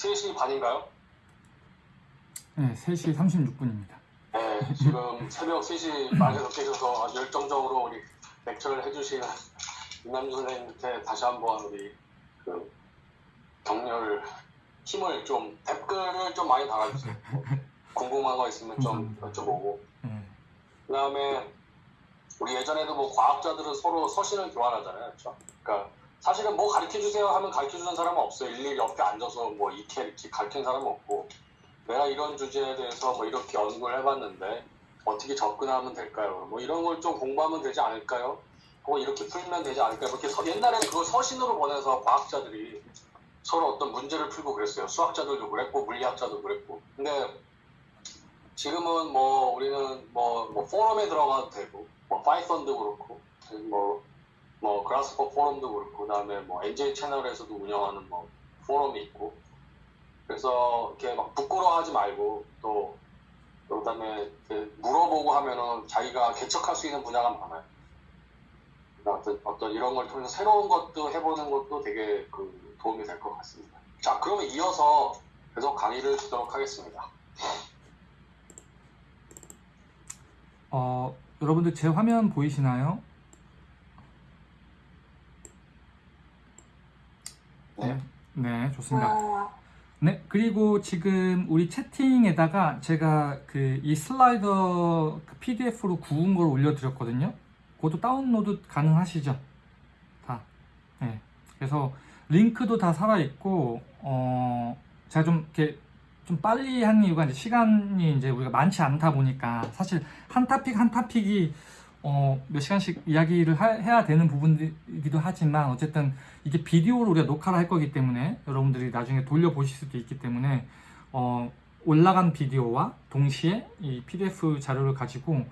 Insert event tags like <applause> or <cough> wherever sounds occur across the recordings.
3시 반인가요? 네, 3시 36분입니다. 네, 지금 <laughs> 새벽 3시 반에서 계셔서 아주 열정적으로 우리 렉처를 해주시는 이남주 선생님한테 다시 한번 우리 그 격려를 힘을 좀 댓글을 좀 많이 달아주세요. 궁금한 거 있으면 좀. 여쭤보고 네, 그다음에 우리 예전에도 뭐 과학자들은 서로 서신을 교환하잖아요, 그렇죠? 그러니까 사실은 뭐 가르쳐 주세요 하면 가르쳐 주는 사람은 없어요. 일일이 옆에 앉아서 뭐 이렇게 이렇게 가르치는 사람은 없고 내가 이런 주제에 대해서 뭐 이렇게 연구를 해봤는데 어떻게 접근하면 될까요? 뭐 이런 걸 좀 공부하면 되지 않을까요? 혹은 이렇게 풀면 되지 않을까요? 이렇게 서- 옛날에 그걸 서신으로 보내서 과학자들이 서로 어떤 문제를 풀고 그랬어요. 수학자들도 그랬고 물리학자도 그랬고. 근데 지금은 뭐 우리는 뭐, 뭐 포럼에 들어가도 되고 뭐 파이썬도 그렇고 뭐, 뭐 그라스퍼 포럼도 그렇고 그다음에 뭐 NJ 채널에서도 운영하는 뭐 포럼이 있고 그래서 이렇게 막 부끄러워하지 말고 또 그다음에 물어보고 하면은 자기가 개척할 수 있는 분야가 많아요. 그러니까 어떤, 어떤 이런 걸 통해서 새로운 것도 해보는 것도 되게 그 도움이 될 것 같습니다. 자, 그러면 이어서 계속 강의를 주도록 하겠습니다. 어, 여러분들 제 화면 보이시나요? 네. 네, 좋습니다. 어, 네, 그리고 지금 우리 채팅에다가 제가 그 이 슬라이더 그 PDF로 구운 걸 올려드렸거든요. 그것도 다운로드 가능하시죠? 다. 네. 그래서 링크도 다 살아있고, 어, 제가 좀 이렇게 좀 빨리 한 이유가 이제 시간이 이제 우리가 많지 않다 보니까 사실 한 타픽 한 타픽이 어, 몇 시간씩 이야기를 하- 해야 되는 부분이기도 하지만 어쨌든 이게 비디오로 우리가 녹화를 할 거기 때문에 여러분들이 나중에 돌려보실 수도 있기 때문에 어, 올라간 비디오와 동시에 이 PDF 자료를 가지고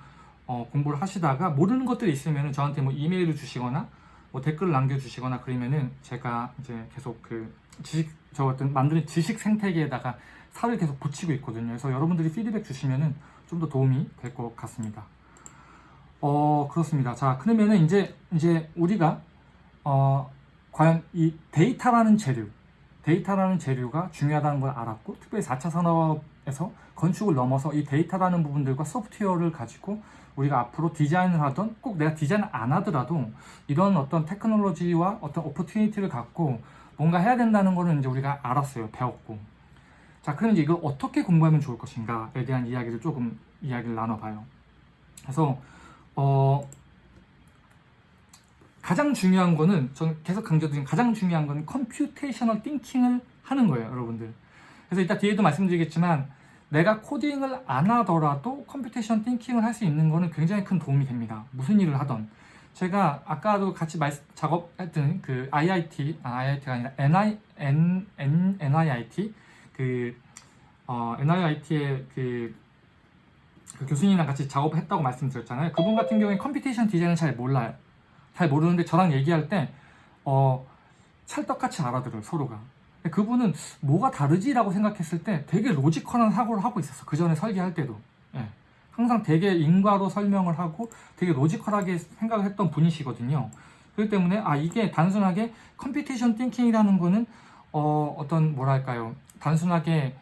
어, 공부를 하시다가 모르는 것들이 있으면 저한테 뭐 이메일을 주시거나 뭐 댓글을 남겨주시거나 그러면은 제가 이제 계속 그 지식 저 어떤 만드는 지식 생태계에다가 살을 계속 붙이고 있거든요. 그래서 여러분들이 피드백 주시면은 좀 더 도움이 될 것 같습니다. 어 그렇습니다. 자 그러면은 이제 이제 우리가 어 과연 이 데이터라는 재료, 데이터라는 재료가 중요하다는 걸 알았고 특별히 4차 산업에서 건축을 넘어서 이 데이터라는 부분들과 소프트웨어를 가지고 우리가 앞으로 디자인을 하던 꼭 내가 디자인을 안 하더라도 이런 어떤 테크놀로지와 어떤 opportunity를 갖고 뭔가 해야 된다는 거는 이제 우리가 알았어요. 배웠고. 자, 그럼 이제 이걸 어떻게 공부하면 좋을 것인가에 대한 이야기를 조금 이야기를 나눠봐요. 그래서 어, 가장 중요한 거는 저는 계속 강조드린 가장 중요한 건 computational thinking을 하는 거예요, 여러분들. 그래서 이따 뒤에도 말씀드리겠지만 내가 코딩을 안 하더라도 computation thinking을 할 수 있는 거는 굉장히 큰 도움이 됩니다. 무슨 일을 하던. 제가 아까도 같이 말, 작업했던 그 IIT, 아, IIT가 아니라 NI, N, N, NIIT, 그, 어, NIIT의 그, 그 교수님이랑 같이 작업했다고 말씀드렸잖아요. 그분 같은 경우에 computation 디자인을 잘 몰라요. 잘 모르는데 저랑 얘기할 때, 어, 찰떡같이 알아들어요, 서로가. 그분은 뭐가 다르지 라고 생각했을 때 되게 logical한 사고를 하고 있었어. 그 전에 설계할 때도. 예. 항상 되게 인과로 설명을 하고 되게 logical하게 생각을 했던 분이시거든요. 그렇기 때문에 아 이게 단순하게 computation thinking이라는 거는 어, 어떤 뭐랄까요 단순하게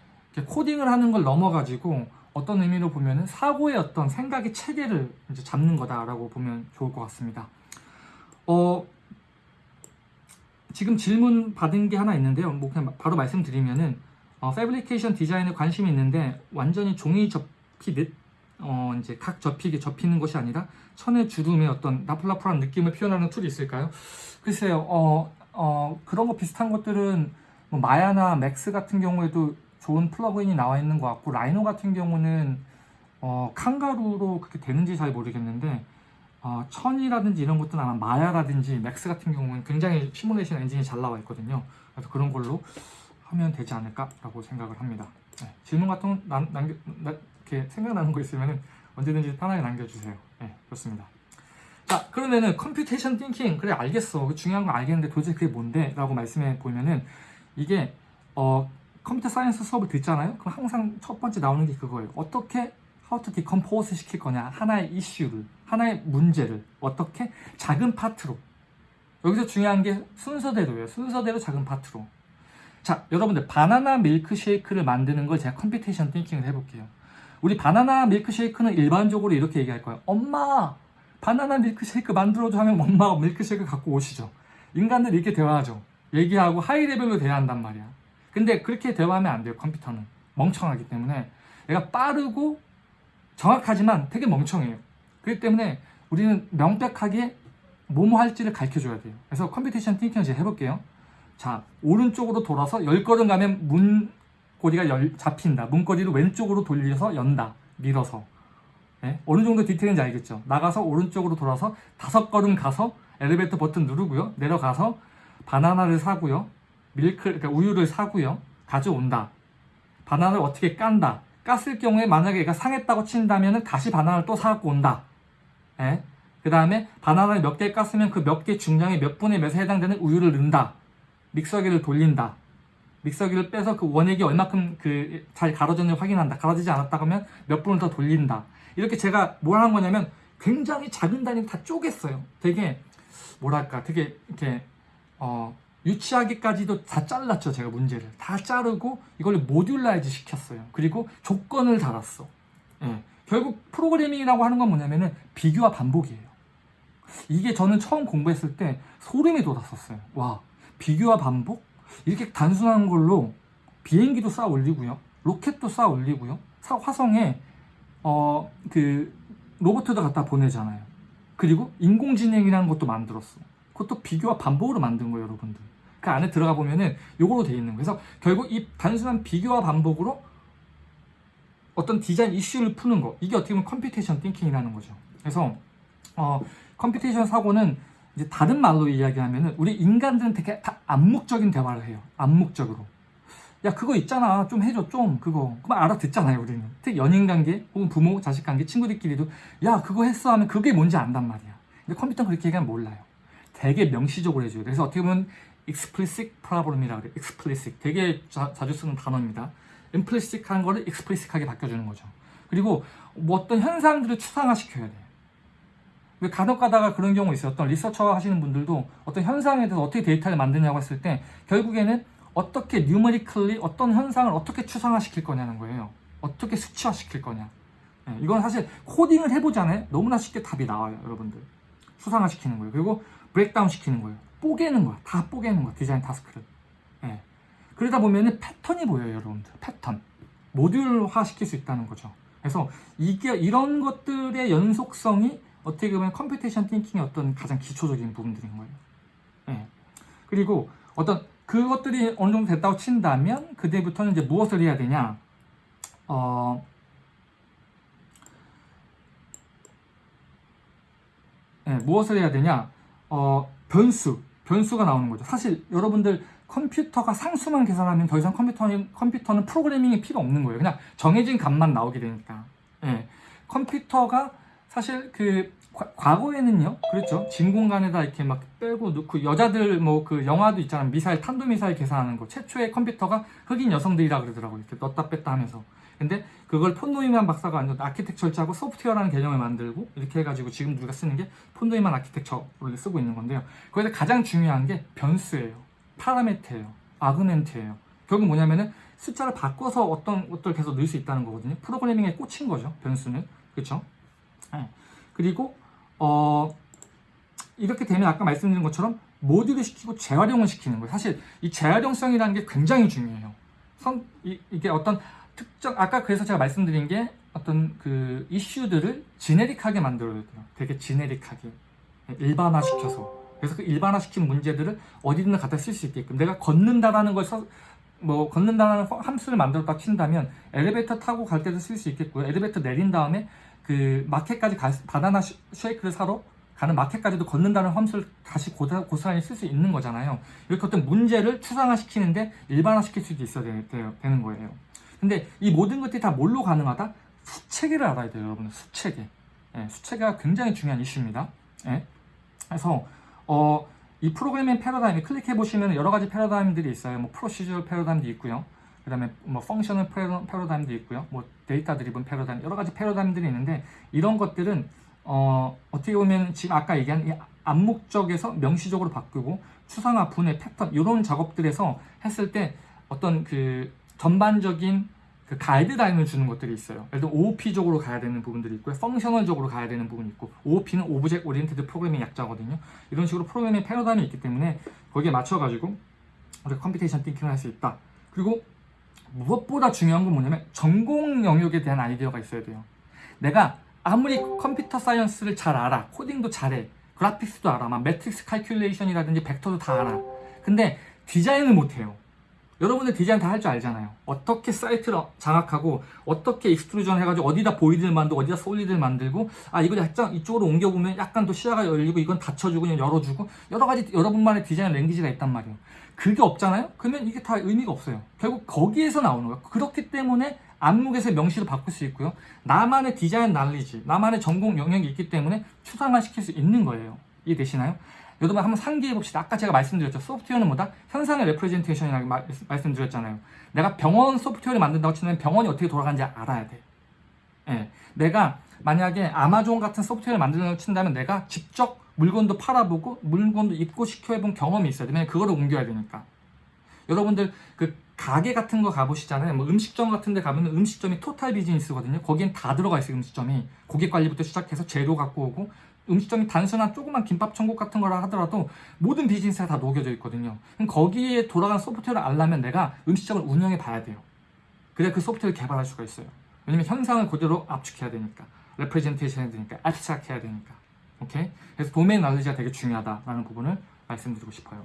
코딩을 하는 걸 넘어가지고 어떤 의미로 보면은 사고의 어떤 생각의 체계를 이제 잡는 거다라고 보면 좋을 것 같습니다. 어 지금 질문 받은 게 하나 있는데요. 뭐 그냥 바로 말씀드리면은 어, fabrication 디자인에 관심이 있는데 완전히 종이 접히듯 어, 이제 각 접히게 접히는 것이 아니라 천의 주름의 어떤 나풀나풀한 느낌을 표현하는 툴이 있을까요? 글쎄요, 어, 어, 그런 거 비슷한 것들은 뭐 마야나 맥스 같은 경우에도 좋은 플러그인이 나와 있는 것 같고 라이노 같은 경우는 어, Kangaroo로 그렇게 되는지 잘 모르겠는데 어, 천이라든지 이런 것들은 아마 마야라든지 맥스 같은 경우는 굉장히 시뮬레이션 엔진이 잘 나와 있거든요. 그래서 그런 걸로 하면 되지 않을까 라고 생각을 합니다. 네, 질문 같은 거 남, 남겨, 나, 이렇게 생각나는 거 있으면 언제든지 편하게 남겨주세요. 네, 좋습니다. 자, 그러면은 computation thinking 그래 알겠어. 중요한 거 알겠는데 도대체 그게 뭔데? 라고 말씀해 보면은 이게 어, computer science 수업을 듣잖아요. 그럼 항상 첫 번째 나오는 게 그거예요. 어떻게 how to decompose 시킬 거냐. 하나의 이슈를, 하나의 문제를 어떻게 작은 파트로. 여기서 중요한 게 순서대로예요. 순서대로 작은 파트로. 자, 여러분들 바나나 밀크쉐이크를 만드는 걸 제가 computation thinking을 해볼게요. 우리 바나나 밀크쉐이크는 일반적으로 이렇게 얘기할 거예요. 엄마, 바나나 밀크쉐이크 만들어줘 하면 엄마가 밀크쉐이크 갖고 오시죠. 인간들 이렇게 대화하죠. 얘기하고 high level로 대화한단 말이야. 근데 그렇게 대화하면 안 돼요. 컴퓨터는 멍청하기 때문에 얘가 빠르고 정확하지만 되게 멍청해요. 그렇기 때문에 우리는 명백하게 뭐뭐 할지를 가르쳐 줘야 돼요. 그래서 computation thinking을 제가 해볼게요. 자, 오른쪽으로 돌아서 열 걸음 가면 문고리가 열, 잡힌다. 문고리를 왼쪽으로 돌려서 연다. 밀어서. 예? 어느 정도 디테일인지 알겠죠? 나가서 오른쪽으로 돌아서 다섯 걸음 가서 엘리베이터 버튼 누르고요. 내려가서 바나나를 사고요. 밀크, 그러니까 우유를 사고요. 가져온다. 바나나를 어떻게 깐다. 깠을 경우에 만약에 얘가 상했다고 친다면 다시 바나나를 또 사갖고 온다. 예? 그 다음에 바나나를 몇 개 깠으면 그 몇 개 중량의 몇 분의 몇에 해당되는 우유를 넣는다. 믹서기를 돌린다. 믹서기를 빼서 그 원액이 얼마큼 그잘 갈아졌는지 확인한다. 갈아지지 않았다 하면 몇 분을 더 돌린다. 이렇게 제가 뭘 한 거냐면 굉장히 작은 단위를 다 쪼갰어요. 되게 뭐랄까 되게 이렇게 어 유치하기까지도 다 잘랐죠. 제가 문제를 다 자르고 이걸 modularize 시켰어요. 그리고 조건을 달았어. 예. 결국 프로그래밍이라고 하는 건 뭐냐면은 비교와 반복이에요. 이게 저는 처음 공부했을 때 소름이 돋았었어요. 와, 비교와 반복? 이렇게 단순한 걸로 비행기도 쌓아 올리고요. 로켓도 쌓아 올리고요. 사- 화성에 어, 그 로봇도 갖다 보내잖아요. 그리고 인공지능이라는 것도 만들었어. 그것도 비교와 반복으로 만든 거예요, 여러분들. 그 안에 들어가 보면은 요거로 돼 있는 거예요. 그래서 결국 이 단순한 비교와 반복으로 어떤 디자인 이슈를 푸는 거 이게 어떻게 보면 computation thinking이라는 거죠. 그래서 어, computation 사고는 이제 다른 말로 이야기하면은 우리 인간들은 되게 다 암묵적인 대화를 해요. 암묵적으로. 야 그거 있잖아 좀 해줘 좀 그거 그만 알아듣잖아요 우리는 특히 연인 관계 혹은 부모 자식 관계 친구들끼리도 야 그거 했어 하면 그게 뭔지 안단 말이야 근데 컴퓨터는 그렇게 얘기하면 몰라요 되게 명시적으로 해줘요 그래서 어떻게 보면 explicit problem이라고 그래요 explicit 되게 자, 주 쓰는 단어입니다 implicit한 거를 explicit하게 바꿔주는 거죠 그리고 뭐 어떤 현상들을 추상화시켜야 돼요 왜 간혹 가다가 그런 경우 있어요 어떤 리서처 하시는 분들도 어떤 현상에 대해서 어떻게 데이터를 만드냐고 했을 때 결국에는 어떻게 numerically 어떤 현상을 어떻게 추상화시킬 거냐는 거예요. 어떻게 수치화시킬 거냐. 예, 이건 사실 코딩을 해보잖아요. 너무나 쉽게 답이 나와요, 여러분들. 추상화시키는 거예요. 그리고 breakdown 시키는 거예요. 뽀개는 거야. 다 뽀개는 거야. 디자인 task를. 예. 그러다 보면은 패턴이 보여요, 여러분들. 패턴. 모듈화 시킬 수 있다는 거죠. 그래서 이게 이런 것들의 연속성이 어떻게 보면 computation thinking의 어떤 가장 기초적인 부분들인 거예요. 예. 그리고 어떤 그것들이 어느 정도 됐다고 친다면 그때부터는 이제 무엇을 해야 되냐? 어, 예, 무엇을 해야 되냐? 어, 변수, 변수가 나오는 거죠. 사실 여러분들 컴퓨터가 상수만 계산하면 더 이상 컴퓨터는, 컴퓨터는 프로그래밍이 필요 없는 거예요. 그냥 정해진 값만 나오게 되니까. 예, 컴퓨터가 사실 그 과- 과거에는요, 그렇죠. 진 공간에다 이렇게 막 빼고 넣고 여자들 뭐 그 영화도 있잖아요. 미사일 탄도 미사일 계산하는 거. 최초의 컴퓨터가 흑인 여성들이라 그러더라고요. 이렇게 넣었다 뺐다 하면서. 근데 그걸 폰노이만 박사가 아니라 아키텍처를 고 소프트웨어라는 개념을 만들고 이렇게 해가지고 지금 우리가 쓰는 게 폰노이만 architecture를 쓰고 있는 건데요. 거기서 가장 중요한 게 변수예요. parameter예요. argument예요. 결국 뭐냐면은 숫자를 바꿔서 어떤 것들을 계속 넣을 수 있다는 거거든요. 프로그래밍의 꽃인 거죠. 변수는. 그렇죠? 네. 그리고 어, 이렇게 되면 아까 말씀드린 것처럼 모듈화 시키고 재활용을 시키는 거예요. 사실 이 재활용성이라는 게 굉장히 중요해요. 성, 이, 이게 어떤 특정, 아까 그래서 제가 말씀드린 게 어떤 그 이슈들을 지네릭하게 만들어야 돼요. 되게 지네릭하게. 일반화시켜서. 그래서 그 일반화시킨 문제들을 어디든 갖다 쓸 수 있게끔. 내가 걷는다라는 걸 써, 뭐, 걷는다라는 함수를 만들었다 친다면 엘리베이터 타고 갈 때도 쓸 수 있겠고요. 엘리베이터 내린 다음에 그 마켓까지 가, 바나나 쉐- 쉐이크를 사러 가는 마켓까지도 걷는다는 함수를 다시 고스란히 쓸 수 있는 거잖아요. 이렇게 어떤 문제를 추상화시키는데 일반화시킬 수도 있어야 되, 는 거예요. 근데 이 모든 것들이 다 뭘로 가능하다? 수체계를 알아야 돼요, 여러분. 수체계. 예, 수체계가 굉장히 중요한 이슈입니다. 예. 그래서 어, 이 프로그래밍 패러다임 클릭해 보시면 여러 가지 패러다임들이 있어요. 뭐 procedure 패러다임도 있고요. 그 다음에 뭐 functional 패러- 패러다임도 있고요. 뭐 data driven 패러다임 여러 가지 패러다임들이 있는데 이런 것들은 어, 어떻게 보면 지금 아까 얘기한 이 암묵적에서 명시적으로 바꾸고 추상화, 분해, 패턴 이런 작업들에서 했을 때 어떤 그 전반적인 그 가이드라인을 주는 것들이 있어요. 예를 들어 OOP적으로 가야 되는 부분들이 있고요. functional적으로 가야 되는 부분이 있고 OOP는 object oriented programming 약자거든요. 이런 식으로 프로그래밍 패러다임이 있기 때문에 거기에 맞춰가지고 우리가 computation thinking을 할 수 있다. 그리고 무엇보다 중요한 건 뭐냐면 전공 영역에 대한 아이디어가 있어야 돼요. 내가 아무리 computer science를 잘 알아, 코딩도 잘해, 그래픽스도 알아, 막 매트릭스 칼큘레이션이라든지 벡터도 다 알아. 근데 디자인을 못해요. 여러분들 디자인 다 할 줄 알잖아요. 어떻게 사이트를 장악하고 어떻게 extrusion 해가지고 어디다 void를 만들고 어디다 solid를 만들고 아 이거 약간 이쪽으로 옮겨보면 약간 더 시야가 열리고 이건 닫혀주고 그냥 열어주고 여러 가지 여러분만의 design language가 있단 말이에요. 그게 없잖아요? 그러면 이게 다 의미가 없어요. 결국 거기에서 나오는 거예요. 그렇기 때문에 암묵에서 명시로 바꿀 수 있고요. 나만의 디자인 knowledge, 나만의 전공 영역이 있기 때문에 추상화 시킬 수 있는 거예요. 이해되시나요? 여러분 한번 상기해 봅시다. 아까 제가 말씀드렸죠. 소프트웨어는 뭐다? 현상의 representation이라고 말- 말씀드렸잖아요. 내가 병원 소프트웨어를 만든다고 치면 병원이 어떻게 돌아가는지 알아야 돼. 예. 내가 만약에 아마존 같은 소프트웨어를 만든다고 친다면 내가 직접 물건도 팔아보고 물건도 입고 시켜본 경험이 있어야 돼. 왜냐면 그거를 옮겨야 되니까. 여러분들 그 가게 같은 거 가보시잖아요. 뭐 음식점 같은 데 가면 음식점이 토탈 비즈니스거든요. 거기엔 다 들어가 있어요. 음식점이. 고객 관리부터 시작해서 재료 갖고 오고 음식점이 단순한 조그만 김밥 천국 같은 거라 하더라도 모든 비즈니스가 다 녹여져 있거든요. 그럼 거기에 돌아가는 소프트웨어를 알려면 내가 음식점을 운영해 봐야 돼요. 그래야 그 소프트웨어를 개발할 수가 있어요. 왜냐면 현상을 그대로 압축해야 되니까. representation 해야 되니까. abstract 해야 되니까. 오케이? 그래서 도메인 knowledge가 되게 중요하다라는 부분을 말씀드리고 싶어요.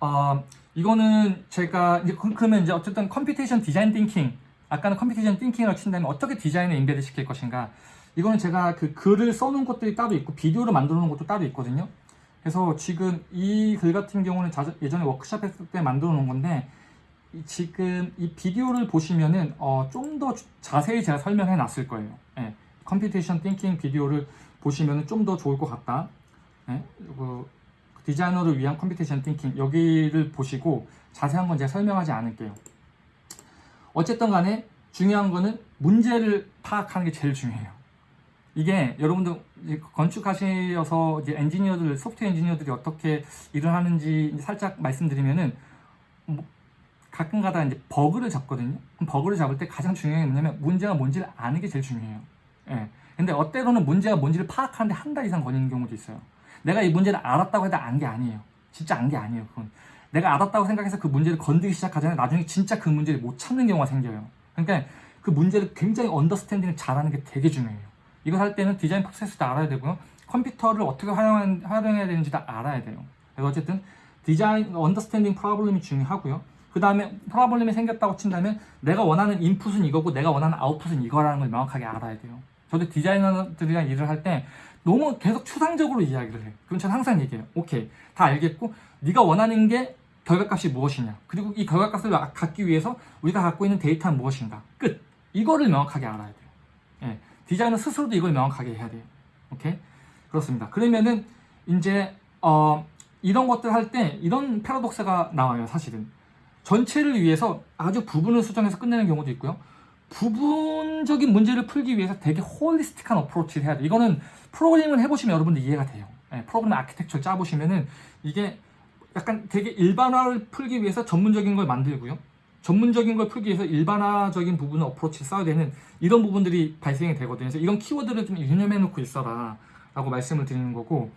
어, 이거는 제가 이제 그- 그러면 이제 어쨌든 computation design thinking 아까는 computation thinking을 친다면 어떻게 디자인을 embed 시킬 것인가 이거는 제가 그 글을 써놓은 것들이 따로 있고 비디오를 만들어 놓은 것도 따로 있거든요. 그래서 지금 이 글 같은 경우는 자- 예전에 워크샵 했을 때 만들어 놓은 건데 이- 지금 이 비디오를 보시면은 어, 좀 더 자세히 제가 설명해 놨을 거예요. 예, computation thinking 비디오를 보시면은 좀 더 좋을 것 같다. 예, 그 디자이너를 위한 computation thinking 여기를 보시고 자세한 건 제가 설명하지 않을게요. 어쨌든 간에 중요한 거는 문제를 파악하는 게 제일 중요해요. 이게 여러분들 건축하셔서 이제 엔지니어들, 소프트웨어 엔지니어들이 어떻게 일을 하는지 살짝 말씀드리면은 뭐 가끔가다 이제 버그를 잡거든요. 버그를 잡을 때 가장 중요한 게 뭐냐면 문제가 뭔지를 아는 게 제일 중요해요. 예. 근데 어때로는 문제가 뭔지를 파악하는데 한 달 이상 걸리는 경우도 있어요. 내가 이 문제를 알았다고 해도 안 게 아니에요. 진짜 안 게 아니에요. 그건. 내가 알았다고 생각해서 그 문제를 건드기 시작하잖아요. 나중에 진짜 그 문제를 못 찾는 경우가 생겨요. 그러니까 그 문제를 굉장히 understanding을 잘하는 게 되게 중요해요. 이걸 할 때는 디자인 프로세스도 알아야 되고요. 컴퓨터를 어떻게 활용, 활용해야 되는지도 알아야 돼요. 그래서 어쨌든 디자인, understanding problem이 중요하고요. 그 다음에 problem이 생겼다고 친다면 내가 원하는 인풋은 이거고 내가 원하는 아웃풋은 이거라는 걸 명확하게 알아야 돼요. 저도 디자이너들이랑 일을 할 때 너무 계속 추상적으로 이야기를 해요. 그럼 저는 항상 얘기해요. 오케이, 다 알겠고 네가 원하는 게 결과값이 무엇이냐. 그리고 이 결과값을 갖기 위해서 우리가 갖고 있는 데이터는 무엇인가. 끝. 이거를 명확하게 알아야 돼요. 예, 디자이너 스스로도 이걸 명확하게 해야 돼요. 오케이? 그렇습니다. 그러면은 이제 어, 이런 것들 할 때 이런 패러독스가 나와요. 사실은 전체를 위해서 아주 부분을 수정해서 끝내는 경우도 있고요. 부분적인 문제를 풀기 위해서 되게 holistic한 approach를 해야 돼요. 이거는 프로그래밍을 해보시면 여러분들 이해가 돼요. 예, 프로그램 아키텍처를 짜보시면은 이게 약간 되게 일반화를 풀기 위해서 전문적인 걸 만들고요. 전문적인 걸 풀기 위해서 일반화적인 부분을 approach를 써야 되는 이런 부분들이 발생이 되거든요. 그래서 이런 키워드를 좀 유념해 놓고 있어라 라고 말씀을 드리는 거고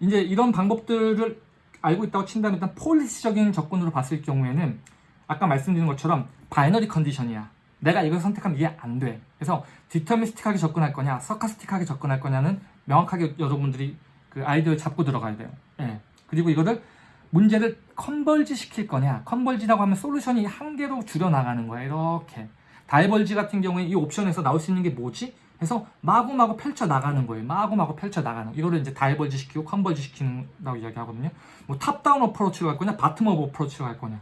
이제 이런 방법들을 알고 있다고 친다면 일단 policy적인 접근으로 봤을 경우에는 아까 말씀드린 것처럼 binary condition이야. 내가 이걸 선택하면 이게 안 돼. 그래서 deterministic하게 접근할 거냐, stochastic하게 접근할 거냐는 명확하게 여러분들이 그 아이디어를 잡고 들어가야 돼요. 예. 그리고 이거를 문제를 converge 시킬 거냐. converge라고 하면 솔루션이 한 개로 줄여나가는 거야. 이렇게. diverge 같은 경우에 이 옵션에서 나올 수 있는 게 뭐지? 해서 마구마구 펼쳐 나가는 거예요. 마구마구 펼쳐 나가는. 이거를 이제 diverge 시키고 converge 시키는다고 이야기하거든요. 뭐 top-down approach로 갈 거냐, bottom-up approach로 갈 거냐.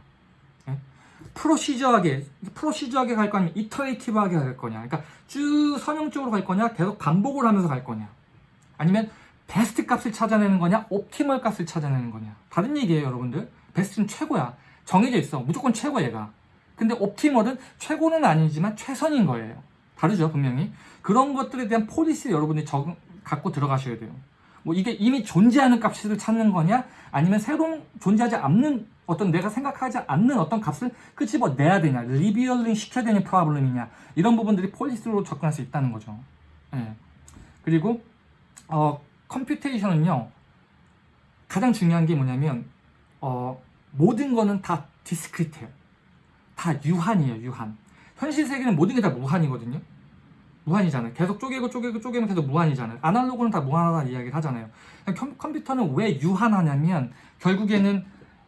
예? 프로시저하게, 프로시저하게 갈 거냐, 이터레이티브하게 갈 거냐. 그러니까 쭉 선형적으로 갈 거냐, 계속 반복을 하면서 갈 거냐. 아니면 베스트 값을 찾아내는 거냐, 옵티멀 값을 찾아내는 거냐. 다른 얘기예요, 여러분들. 베스트는 최고야. 정해져 있어. 무조건 최고 얘가. 근데 옵티멀은 최고는 아니지만 최선인 거예요. 다르죠, 분명히. 그런 것들에 대한 폴리시를 여러분들이 적응, 갖고 들어가셔야 돼요. 뭐 이게 이미 존재하는 값을 찾는 거냐, 아니면 새로운 존재하지 않는 어떤 내가 생각하지 않는 어떤 값을 끄집어내야 되냐, revealing 시켜야 되는 problem이냐 이런 부분들이 policy로 접근할 수 있다는 거죠. 예. 그리고 어, computation은요 가장 중요한 게 뭐냐면 어, 모든 거는 다 discrete해요. 다 유한이에요, 유한. 현실 세계는 모든 게 다 무한이거든요. 무한이잖아요. 계속 쪼개고 쪼개고 쪼개면 계속 무한이잖아요. 아날로그는 다 무한하다는 이야기를 하잖아요. 컴, 컴퓨터는 왜 유한하냐면 결국에는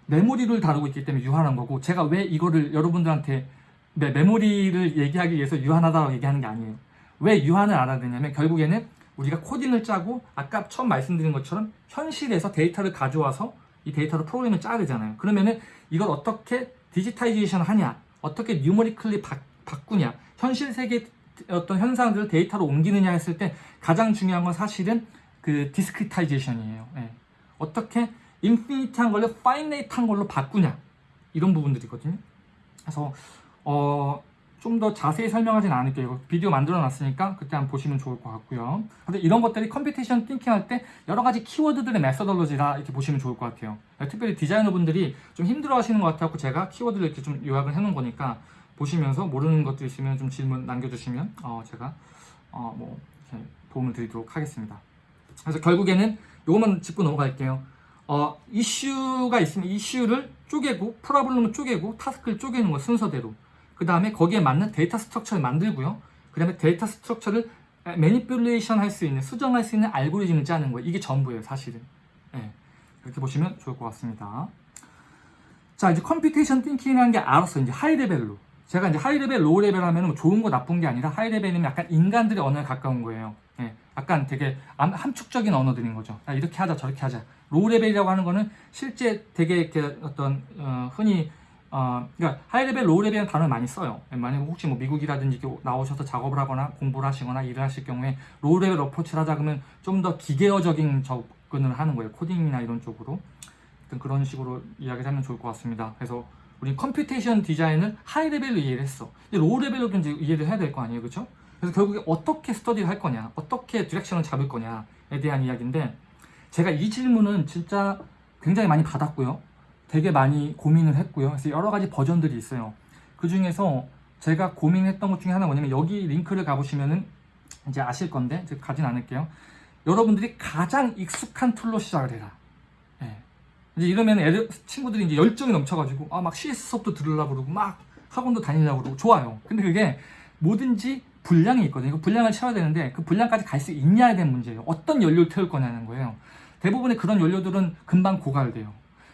메모리를 다루고 있기 때문에 유한한 거고 제가 왜 이거를 여러분들한테 네, 메모리를 얘기하기 위해서 유한하다고 얘기하는 게 아니에요. 왜 유한을 알아야 되냐면 결국에는 우리가 코딩을 짜고 아까 처음 말씀드린 것처럼 현실에서 데이터를 가져와서 이 데이터로 프로그램을 짜야 되잖아요. 그러면은 이걸 어떻게 digitization 하냐, 어떻게 numerically 바, 바꾸냐, 현실 세계 어떤 현상들을 데이터로 옮기느냐 했을 때 가장 중요한 건 사실은 그 discretization이에요. 예. 어떻게 infinite한 걸로 finite한 걸로 바꾸냐 이런 부분들이거든요. 그래서 어, 좀 더 자세히 설명하진 않을게요. 비디오 만들어 놨으니까 그때 한번 보시면 좋을 것 같고요. 근데 이런 것들이 computation thinking 할 때 여러 가지 키워드들의 methodology라 이렇게 보시면 좋을 것 같아요. 특별히 디자이너 분들이 좀 힘들어 하시는 것 같아서 제가 키워드를 이렇게 좀 요약을 해 놓은 거니까 보시면서 모르는 것도 있으면 좀 질문 남겨주시면 어, 제가 어, 뭐 도움을 드리도록 하겠습니다. 그래서 결국에는 요것만 짚고 넘어갈게요. 어, 이슈가 있으면 이슈를 쪼개고 problem을 쪼개고 task를 쪼개는 거 순서대로 그 다음에 거기에 맞는 data structure를 만들고요. 그 다음에 data structure를 manipulation 할 수 있는, 수정할 수 있는 알고리즘을 짜는 거예요. 이게 전부예요, 사실은. 예, 그렇게 보시면 좋을 것 같습니다. 자, 이제 computation thinking이라는 게 알았어. 이제 high level로. 제가 이제 high level, low level 하면 뭐 좋은 거 나쁜 게 아니라 high level이면 약간 인간들의 언어에 가까운 거예요. 예, 약간 되게 암- 함축적인 언어들인 거죠. 야, 이렇게 하자, 저렇게 하자. low level이라고 하는 거는 실제 되게 이렇게 어떤 어, 흔히 어, 그러니까 high level, low level은 단어를 많이 써요. 만약 혹시 뭐 미국이라든지 나오셔서 작업을 하거나 공부를 하시거나 일을 하실 경우에 low level approach를 하자 그러면 좀 더 기계어적인 접근을 하는 거예요. 코딩이나 이런 쪽으로. 그런 식으로 이야기를 하면 좋을 것 같습니다. 그래서 우리 computation design을 high level로 이해를 했어. 이제 low level로도 이제 이해를 해야 될 거 아니에요. 그렇죠? 그래서 결국에 어떻게 스터디를 할 거냐, 어떻게 direction을 잡을 거냐에 대한 이야기인데 제가 이 질문은 진짜 굉장히 많이 받았고요. 되게 많이 고민을 했고요. 그래서 여러 가지 버전들이 있어요. 그 중에서 제가 고민했던 것 중에 하나가 뭐냐면 여기 링크를 가보시면은 이제 아실 건데 제가 가진 않을게요. 여러분들이 가장 익숙한 툴로 시작을 해라. 예. 이제 이러면 애들 친구들이 이제 열정이 넘쳐가지고 아 막 CS 수업도 들으려고 그러고 막 학원도 다니려고 그러고 좋아요. 근데 그게 뭐든지 분량이 있거든요. 그 분량을 채워야 되는데 그 분량까지 갈 수 있냐에 대한 문제예요. 어떤 연료를 태울 거냐는 거예요. 대부분의 그런 연료들은 금방 고갈돼요.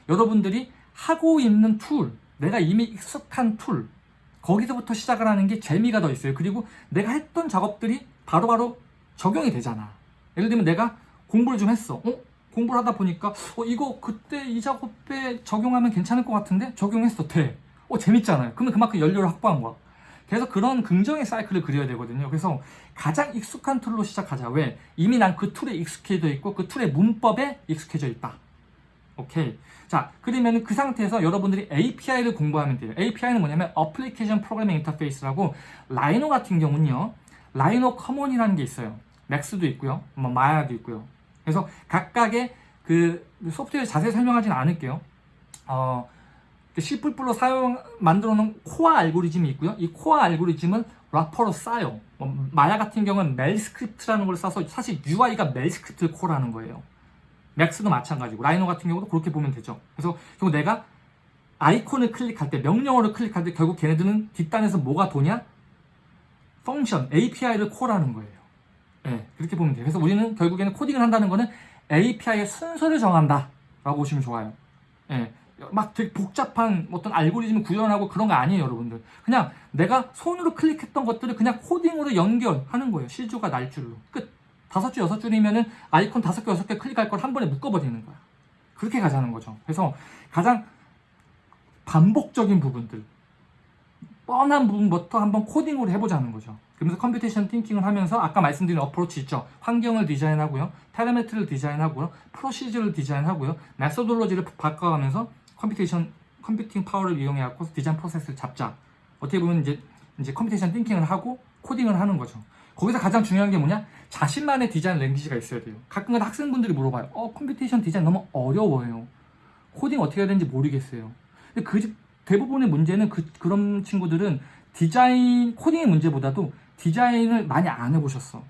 여러분들이 하고 있는 툴, 내가 이미 익숙한 툴, 거기서부터 시작을 하는 게 재미가 더 있어요. 그리고 내가 했던 작업들이 바로 바로 적용이 되잖아. 예를 들면 내가 공부를 좀 했어. 어? 공부를 하다 보니까 어 이거 그때 이 작업에 적용하면 괜찮을 것 같은데 적용했어. 돼. 어 재밌잖아요. 그러면 그만큼 연료를 확보한 거야. 그래서 그런 긍정의 사이클을 그려야 되거든요. 그래서 가장 익숙한 툴로 시작하자. 왜? 이미 난 그 툴에 익숙해져 있고 그 툴의 문법에 익숙해져 있다. 오케이. 자, 그러면 그 상태에서 여러분들이 API를 공부하면 돼요. API는 뭐냐면 Application Programming Interface라고 Rhino 같은 경우는요. RhinoCommon이라는 게 있어요. Max도 있고요. 뭐 Maya도 있고요. 그래서 각각의 그 소프트웨어 자세히 설명하지는 않을게요. 어, C++ 사용 만들어 놓은 core 알고리즘이 있고요. 이 core 알고리즘은 wrapper로 싸여. 뭐 마야 같은 경우는 MEL script라는 걸 써서 사실 UI가 MEL script를 call하는 거예요. Max도 마찬가지고 Rhino 같은 경우도 그렇게 보면 되죠. 그래서 결국 내가 아이콘을 클릭할 때 명령어를 클릭할 때 결국 걔네들은 뒷단에서 뭐가 도냐? 펑션, API를 콜하는 거예요. 네, 그렇게 보면 돼요. 그래서 우리는 결국에는 코딩을 한다는 거는 API의 순서를 정한다 라고 보시면 좋아요. 예, 막 되게 복잡한 어떤 알고리즘을 구현하고 그런 거 아니에요, 여러분들. 그냥 내가 손으로 클릭했던 것들을 그냥 코딩으로 연결하는 거예요. 실주가 날 줄로. 끝. 다섯 줄, 여섯 줄이면은 아이콘 다섯 개, 여섯 개 클릭할 걸 한 번에 묶어버리는 거야. 그렇게 가자는 거죠. 그래서 가장 반복적인 부분들, 뻔한 부분부터 한번 코딩으로 해보자는 거죠. 그러면서 computation thinking을 하면서 아까 말씀드린 approach 있죠. 환경을 디자인하고요. parameter를 디자인하고요. procedure를 디자인하고요. methodology를 바꿔가면서 computation, computing power를 이용해갖고 디자인 프로세스를 잡자. 어떻게 보면 이제, 이제 computation thinking을 하고 코딩을 하는 거죠. 거기서 가장 중요한 게 뭐냐? 자신만의 design language가 있어야 돼요. 가끔가다 학생분들이 물어봐요. 어, computation design 너무 어려워요. 코딩 어떻게 해야 되는지 모르겠어요. 근데 그 대부분의 문제는 그, 그런 친구들은 디자인 코딩의 문제보다도 디자인을 많이 안 해보셨어.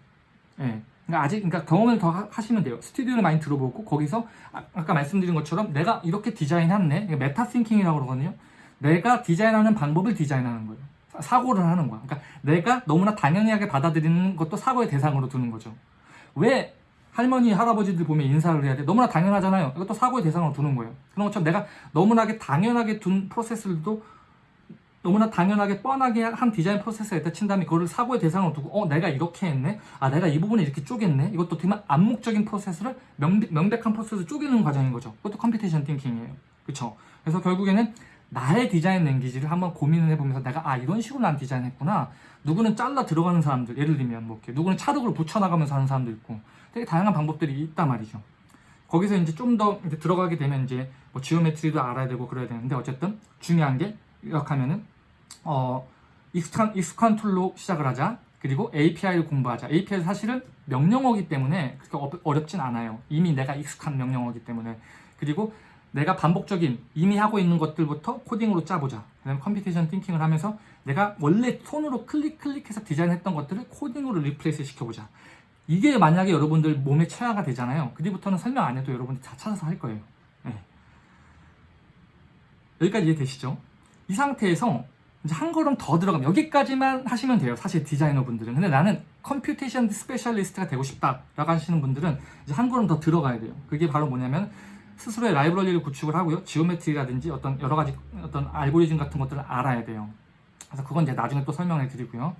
예. 그러니까 아직 그러니까 경험을 더 하- 하시면 돼요. 스튜디오를 많이 들어보고 거기서 아, 까 말씀드린 것처럼 내가 이렇게 디자인했네. 이게 meta thinking이라고 그러거든요. 내가 디자인하는 방법을 디자인하는 거예요. 사- 사고를 하는 거야. 그러니까 내가 너무나 당연하게 받아들이는 것도 사고의 대상으로 두는 거죠. 왜 할머니, 할아버지들 보면 인사를 해야 돼? 너무나 당연하잖아요. 이것도 사고의 대상으로 두는 거예요. 그런 것처럼 내가 너무나게 당연하게 둔 프로세스들도 너무나 당연하게 뻔하게 한 디자인 프로세스가 있다 친 다음에 그거를 사고의 대상으로 두고 어 내가 이렇게 했네 아 내가 이 부분을 이렇게 쪼갰네 이것도 보면 암묵적인 프로세스를 명, 명백한 프로세스를 쪼개는 과정인 거죠 그것도 computation thinking이에요 그쵸 그래서 결국에는 나의 design language를 한번 고민을 해보면서 내가 아 이런 식으로 난 디자인했구나 누구는 잘라 들어가는 사람들 예를 들면 뭐 이렇게 누구는 찰흙을 붙여나가면서 하는 사람도 있고 되게 다양한 방법들이 있단 말이죠 거기서 이제 좀 더 들어가게 되면 이제 뭐 geometry도 알아야 되고 그래야 되는데 어쨌든 중요한 게 이렇게 하면은 어 익숙한 익숙한 툴로 시작을 하자. 그리고 API를 공부하자. API는 사실은 명령어기 때문에 그렇게 어- 어렵진 않아요. 이미 내가 익숙한 명령어기 때문에. 그리고 내가 반복적인 이미 하고 있는 것들부터 코딩으로 짜보자. 그다음에 computation thinking을 하면서 내가 원래 손으로 클릭 클릭해서 디자인했던 것들을 코딩으로 replace 시켜보자. 이게 만약에 여러분들 몸에 체화가 되잖아요. 그 뒤부터는 설명 안 해도 여러분들 다 찾아서 할 거예요. 네. 여기까지 이해되시죠? 이 상태에서 이제 한 걸음 더 들어가면 여기까지만 하시면 돼요. 사실 디자이너 분들은. 근데 나는 computation specialist가 되고 싶다 라고 하시는 분들은 이제 한 걸음 더 들어가야 돼요. 그게 바로 뭐냐면 스스로의 라이브러리를 구축을 하고요. geometry라든지 어떤 여러 가지 어떤 알고리즘 같은 것들을 알아야 돼요. 그래서 그건 이제 나중에 또 설명해 드리고요.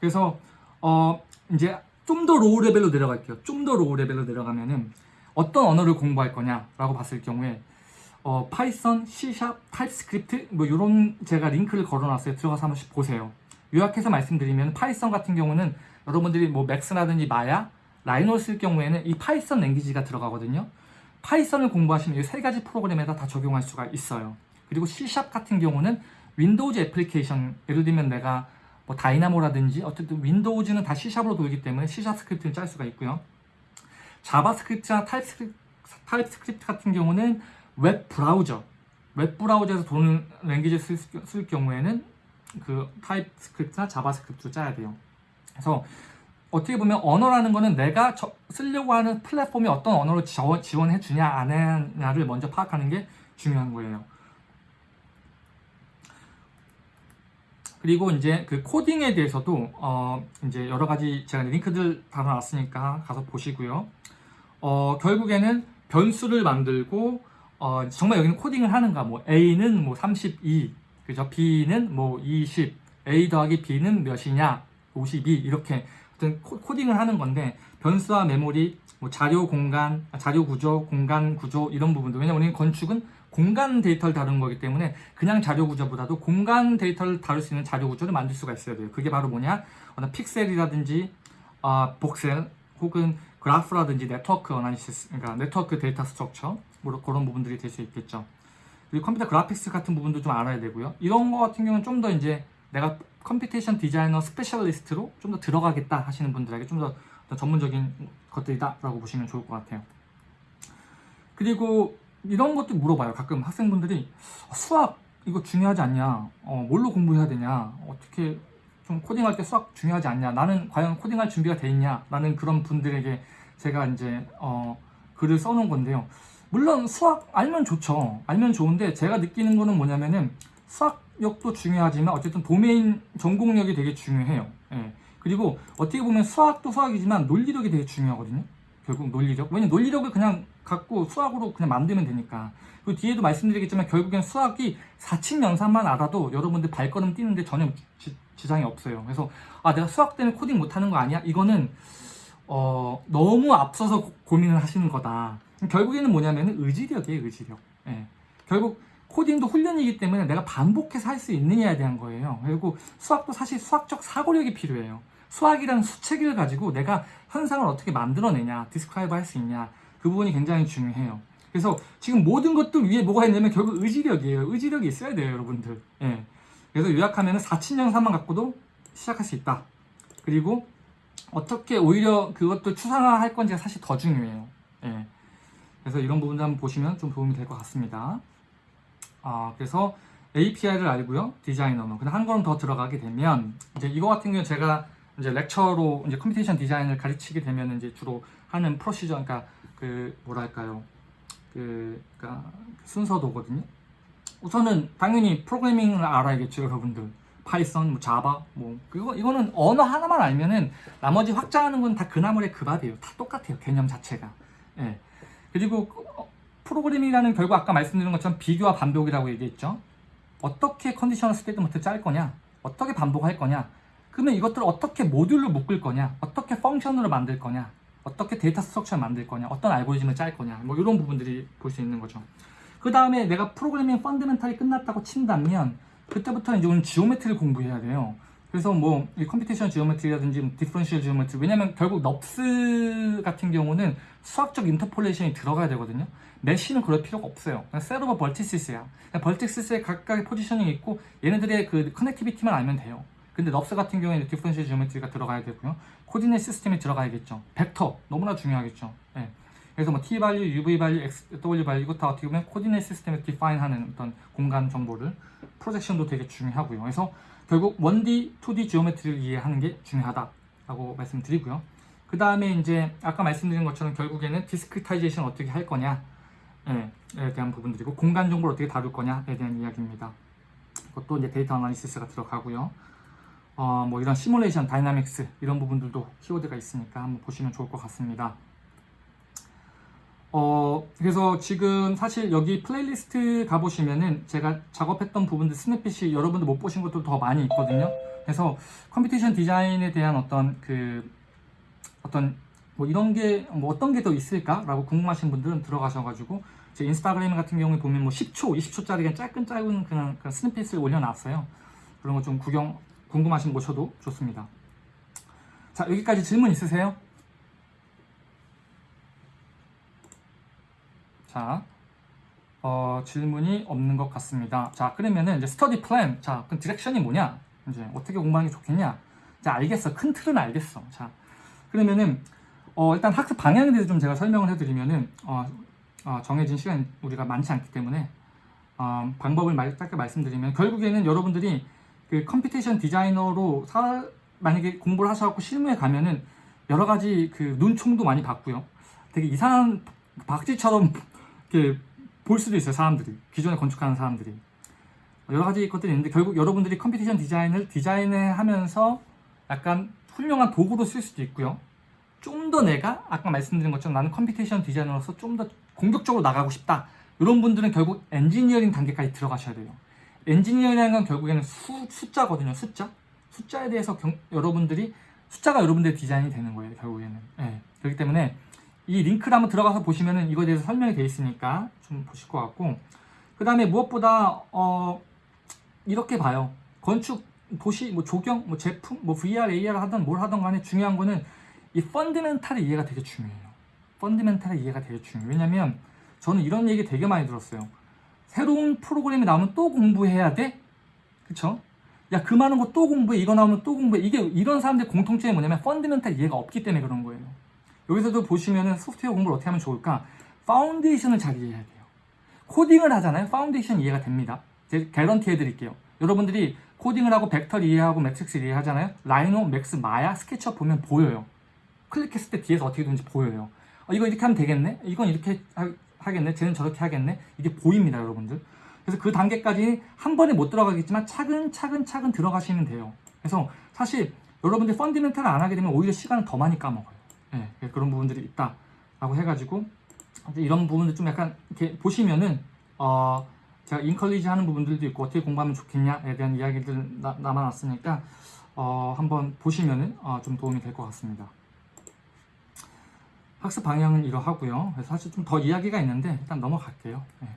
그래서 어 이제 좀 더 low level로 내려갈게요. 좀 더 low level로 내려가면은 어떤 언어를 공부할 거냐라고 봤을 경우에 어, 파이썬, C샵, 타입스크립트 뭐 이런 제가 링크를 걸어놨어요. 들어가서 한번씩 보세요. 요약해서 말씀드리면 Python 같은 경우는 여러분들이 뭐 Max라든지 Maya, Rhino를 쓸 경우에는 이 Python language가 들어가거든요. Python을 공부하시면 이 세 가지 프로그램에다 다 적용할 수가 있어요. 그리고 C샵 같은 경우는 Windows 애플리케이션 예를 들면 내가 뭐 Dynamo라든지 어쨌든 윈도우즈는 다 C샵으로 돌기 때문에 C샵 스크립트를 짤 수가 있고요. JavaScript나 TypeScript, TypeScript 같은 경우는 웹 브라우저, 웹 브라우저에서 도는 language를 쓸, 쓸 경우에는 그 TypeScript나 JavaScript를 짜야 돼요. 그래서 어떻게 보면 언어라는 거는 내가 저- 쓰려고 하는 플랫폼이 어떤 언어를 저- 지원해 주냐 안 하냐를 먼저 파악하는 게 중요한 거예요. 그리고 이제 그 코딩에 대해서도 어 이제 여러 가지 제가 링크들 달아놨으니까 가서 보시고요. 어 결국에는 변수를 만들고 어 정말 여기는 코딩을 하는가 뭐 A는 뭐 32, 그죠? B는 뭐 20, A 더하기 B는 몇이냐 52 이렇게 코- 코딩을 하는 건데 변수와 메모리, 뭐 자료 공간, 아, 자료 구조, 공간 구조 이런 부분도 왜냐면 우리는 건축은 공간 데이터를 다루는 거기 때문에 그냥 자료 구조보다도 공간 데이터를 다룰 수 있는 자료 구조를 만들 수가 있어야 돼요. 그게 바로 뭐냐? 어떤 픽셀이라든지 아, voxel 혹은 그래프라든지 네트워크 analysis, 그러니까 네트워크 데이터 structure 뭐 그런 부분들이 될 수 있겠죠. 그리고 컴퓨터 그래픽스 같은 부분도 좀 알아야 되고요. 이런 거 같은 경우는 좀 더 이제 내가 computation 디자이너 specialist로 좀 더 들어가겠다 하시는 분들에게 좀 더 전문적인 것들이다 라고 보시면 좋을 것 같아요. 그리고 이런 것도 물어봐요. 가끔 학생분들이 어, 수학 이거 중요하지 않냐? 어, 뭘로 공부해야 되냐? 어떻게 좀 코딩할 때 수학 중요하지 않냐? 나는 과연 코딩할 준비가 돼 있냐? 라는 그런 분들에게 제가 이제 어, 글을 써놓은 건데요. 물론 수학 알면 좋죠. 알면 좋은데 제가 느끼는 거는 뭐냐면은 수학 력도 중요하지만 어쨌든 도메인 전공력이 되게 중요해요. 예. 그리고 어떻게 보면 수학도 수학이지만 논리력이 되게 중요하거든요. 결국 논리력. 왜냐면 논리력을 그냥 갖고 수학으로 그냥 만들면 되니까. 그리고 뒤에도 말씀드리겠지만 결국엔 수학이 4층 연산만 알아도 여러분들 발걸음 뛰는데 전혀 지, 지장이 없어요. 그래서 아 내가 수학 때문에 코딩 못하는 거 아니야? 이거는 어, 너무 앞서서 고- 고민을 하시는 거다. 결국에는 뭐냐면 의지력이에요, 의지력. 예. 결국 코딩도 훈련이기 때문에 내가 반복해서 할 수 있느냐에 대한 거예요. 그리고 수학도 사실 수학적 사고력이 필요해요. 수학이라는 수체계를 가지고 내가 현상을 어떻게 만들어내냐, describe 할 수 있냐, 그 부분이 굉장히 중요해요. 그래서 지금 모든 것들 위에 뭐가 있냐면 결국 의지력이에요. 의지력이 있어야 돼요, 여러분들. 예. 그래서 요약하면 사칙연산만 갖고도 시작할 수 있다. 그리고 어떻게 오히려 그것도 추상화할 건지가 사실 더 중요해요. 예. 그래서 이런 부분도 한번 보시면 좀 도움이 될 것 같습니다. 아, 그래서 API를 알고요. 디자이너는. 근데 한 걸음 더 들어가게 되면 이제 이거 같은 경우 제가 이제 lecture로 이제 computation 디자인을 가르치게 되면 이제 주로 하는 procedure 그러니까 그 뭐랄까요? 그 그러니까 순서도거든요. 우선은 당연히 프로그래밍을 알아야겠죠, 여러분들. 파이썬, 뭐 자바, 뭐 그거 이거는 언어 하나만 알면은 나머지 확장하는 건 다 그 나물에 그 밥이에요. 다 똑같아요, 개념 자체가. 예. 그리고 어, 프로그래밍이라는 결국 아까 말씀드린 것처럼 비교와 반복이라고 얘기했죠. 어떻게 conditional statement 짤 거냐, 어떻게 반복할 거냐, 그러면 이것들을 어떻게 모듈로 묶을 거냐, 어떻게 function으로 만들 거냐, 어떻게 데이터 structure를 만들 거냐, 어떤 알고리즘을 짤 거냐, 뭐 이런 부분들이 볼 수 있는 거죠. 그 다음에 내가 프로그래밍 fundamental이 끝났다고 친다면 그때부터 이제 우리는 geometry를 공부해야 돼요. 그래서 뭐 이 computation geometry라든지 differential geometry 왜냐면 결국 NURBS 같은 경우는 수학적 interpolation이 들어가야 되거든요. mesh는 그럴 필요가 없어요. 그냥 set of vertices야. vertices에 각각의 positioning이 있고 얘네들의 그 connectivity만 알면 돼요. 근데 NURBS 같은 경우에는 differential geometry가 들어가야 되고요. coordinate 시스템이 들어가야겠죠. 벡터 너무나 중요하겠죠. 예. 그래서 뭐 t value, uv value, x, w value 이거 다 어떻게 보면 coordinate 시스템을 define하는 어떤 공간 정보를 projection도 되게 중요하고요. 그래서 결국 1D, 2D geometry를 이해하는 게 중요하다라고 말씀드리고요. 그 다음에 이제 아까 말씀드린 것처럼 결국에는 discretization 어떻게 할 거냐 에 대한 부분들이고 공간 정보를 어떻게 다룰 거냐에 대한 이야기입니다. 그것도 이제 데이터 analysis가 들어가고요. 어, 뭐 이런 시뮬레이션, dynamics 이런 부분들도 키워드가 있으니까 한번 보시면 좋을 것 같습니다. 어, 그래서 지금 사실 여기 플레이리스트 가보시면은 제가 작업했던 부분들 snippet이 여러분들 못 보신 것도 더 많이 있거든요. 그래서 computation 디자인에 대한 어떤 그, 어떤 뭐 이런 게, 뭐 어떤 게 더 있을까라고 궁금하신 분들은 들어가셔가지고 제 인스타그램 같은 경우에 보면 뭐 10초, 20초짜리 그냥 짧은 짧은 그냥, 그냥 snippet을 올려놨어요. 그런 거 좀 구경, 궁금하신 분 보셔도 좋습니다. 자, 여기까지 질문 있으세요? 자, 어, 질문이 없는 것 같습니다. 자, 그러면은 이제 study plan. 자, 그럼 direction이 뭐냐? 이제 어떻게 공부하는 게 좋겠냐? 자, 알겠어. 큰 틀은 알겠어. 자, 그러면은 어, 일단 학습 방향에 대해서 좀 제가 설명을 해드리면은 어, 어, 정해진 시간 우리가 많지 않기 때문에 어, 방법을 말, 짧게 말씀드리면 결국에는 여러분들이 그 computation 디자이너로 사, 만약에 공부를 하셔갖고 실무에 가면은 여러 가지 그 눈총도 많이 받고요. 되게 이상한 박쥐처럼 이렇게 볼 수도 있어요 사람들이. 기존에 건축하는 사람들이. 여러 가지 것들이 있는데 결국 여러분들이 computation 디자인을 디자인을 하면서 약간 훌륭한 도구로 쓸 수도 있고요. 좀 더 내가 아까 말씀드린 것처럼 나는 computation 디자이너로서 좀 더 공격적으로 나가고 싶다. 이런 분들은 결국 엔지니어링 단계까지 들어가셔야 돼요. 엔지니어링은 건 결국에는 수, 숫자거든요 숫자. 숫자에 대해서 경- 여러분들이 숫자가 여러분들의 디자인이 되는 거예요 결국에는. 예. 그렇기 때문에 이 링크를 한번 들어가서 보시면은 이거에 대해서 설명이 되어 있으니까 좀 보실 것 같고. 그 다음에 무엇보다 어 이렇게 봐요. 건축 도시 뭐 조경 뭐 제품 뭐 VR AR 하던 뭘 하던 간에 중요한 거는 이 펀드멘탈의 이해가 되게 중요해요. fundamental의 이해가 되게 중요해요. 왜냐면 저는 이런 얘기 되게 많이 들었어요. 새로운 프로그램이 나오면 또 공부해야 돼? 그쵸? 야 그 많은 거 또 공부해 이거 나오면 또 공부해. 이게 이런 사람들의 공통점이 뭐냐면 fundamental 이해가 없기 때문에 그런 거예요 여기서도 보시면은 소프트웨어 공부를 어떻게 하면 좋을까? foundation을 잘 이해해야 돼요. 코딩을 하잖아요. 파운데이션 이해가 됩니다. 제가 개런티 해드릴게요. 여러분들이 코딩을 하고 벡터를 이해하고 매트릭스를 이해하잖아요. 라이노, 맥스, 마야, 스케치업 보면 보여요. 클릭했을 때 뒤에서 어떻게 되는지 보여요. 어, 이거 이렇게 하면 되겠네? 이건 이렇게 하, 겠네 쟤는 저렇게 하겠네? 이게 보입니다, 여러분들. 그래서 그 단계까지 한 번에 못 들어가겠지만 차근차근 차근 들어가시면 돼요. 그래서 사실 여러분들 펀디멘탈을 안 하게 되면 오히려 시간을 더 많이 까먹어요. 예, 그런 부분들이 있다라고 해가지고 이런 부분들 좀 약간 이렇게 보시면은 어 제가 인컬리지 하는 부분들도 있고 어떻게 공부하면 좋겠냐에 대한 이야기들 나, 남아놨으니까 어 한번 보시면은 어, 좀 도움이 될 것 같습니다. 학습 방향은 이러하고요. 그래서 사실 좀 더 이야기가 있는데 일단 넘어갈게요. 예.